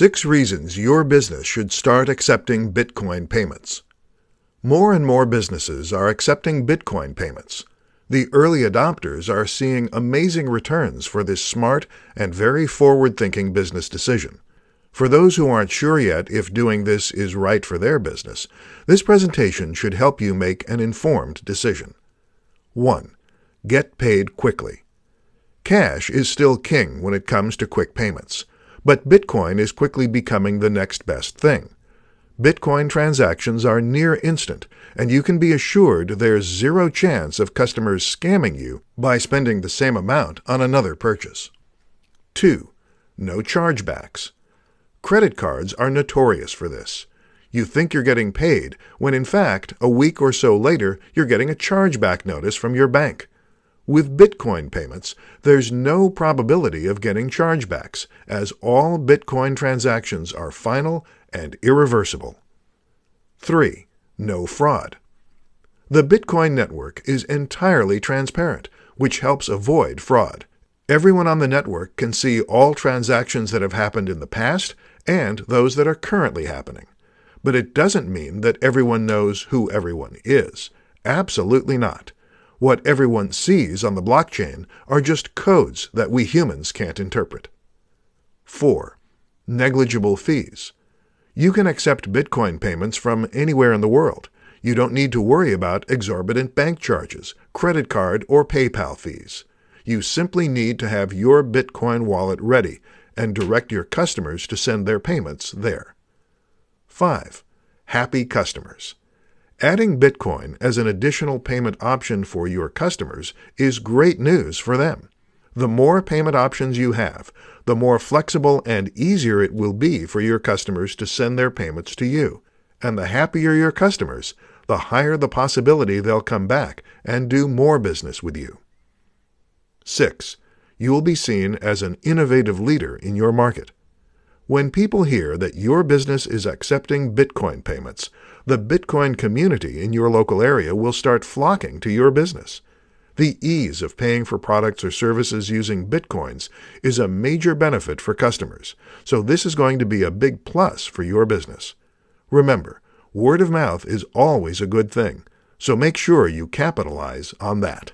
Six reasons your business should start accepting Bitcoin payments. More and more businesses are accepting Bitcoin payments. The early adopters are seeing amazing returns for this smart and very forward-thinking business decision. For those who aren't sure yet if doing this is right for their business, this presentation should help you make an informed decision. 1. Get paid quickly. Cash is still king when it comes to quick payments. But Bitcoin is quickly becoming the next best thing. Bitcoin transactions are near instant, and you can be assured there's zero chance of customers scamming you by spending the same amount on another purchase. 2. No chargebacks. Credit cards are notorious for this. You think you're getting paid, when in fact, a week or so later, you're getting a chargeback notice from your bank. With Bitcoin payments, there's no probability of getting chargebacks, as all Bitcoin transactions are final and irreversible. 3. No fraud. The Bitcoin network is entirely transparent, which helps avoid fraud. Everyone on the network can see all transactions that have happened in the past and those that are currently happening. But it doesn't mean that everyone knows who everyone is. Absolutely not. What everyone sees on the blockchain are just codes that we humans can't interpret. 4. Negligible fees. You can accept Bitcoin payments from anywhere in the world. You don't need to worry about exorbitant bank charges, credit card, or PayPal fees. You simply need to have your Bitcoin wallet ready and direct your customers to send their payments there. 5. Happy customers. Adding Bitcoin as an additional payment option for your customers is great news for them. The more payment options you have, the more flexible and easier it will be for your customers to send their payments to you. And the happier your customers, the higher the possibility they'll come back and do more business with you. 6. You will be seen as an innovative leader in your market. When people hear that your business is accepting Bitcoin payments, the Bitcoin community in your local area will start flocking to your business. The ease of paying for products or services using Bitcoins is a major benefit for customers, so this is going to be a big plus for your business. Remember, word of mouth is always a good thing, so make sure you capitalize on that.